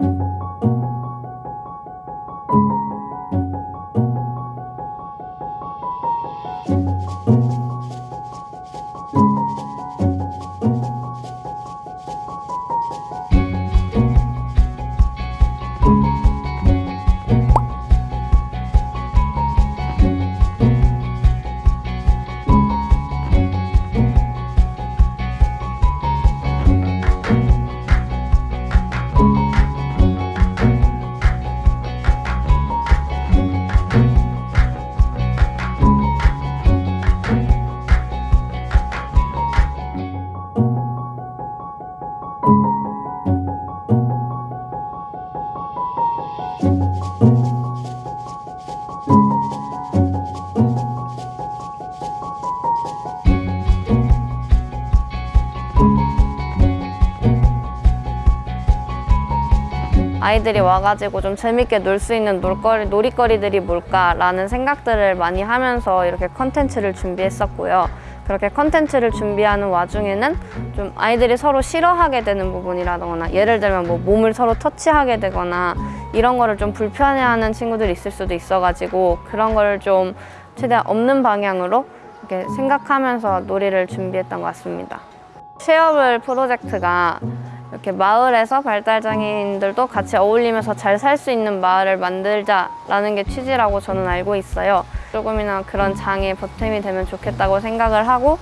you 아이들이 와가지고 좀 재밌게 놀 수 있는 놀거리, 놀이거리들이 뭘까라는 생각들을 많이 하면서 이렇게 컨텐츠를 준비했었고요. 그렇게 컨텐츠를 준비하는 와중에는 좀 아이들이 서로 싫어하게 되는 부분이라거나 예를 들면 뭐 몸을 서로 터치하게 되거나 이런 거를 좀 불편해하는 친구들이 있을 수도 있어가지고 그런 거를 좀 최대한 없는 방향으로 이렇게 생각하면서 놀이를 준비했던 것 같습니다. 쉐어블 프로젝트가 이렇게 마을에서 발달장애인들도 같이 어울리면서 잘 살 수 있는 마을을 만들자라는 게 취지라고 저는 알고 있어요. 조금이나 그런 장애 보탬이 되면 좋겠다고 생각을 하고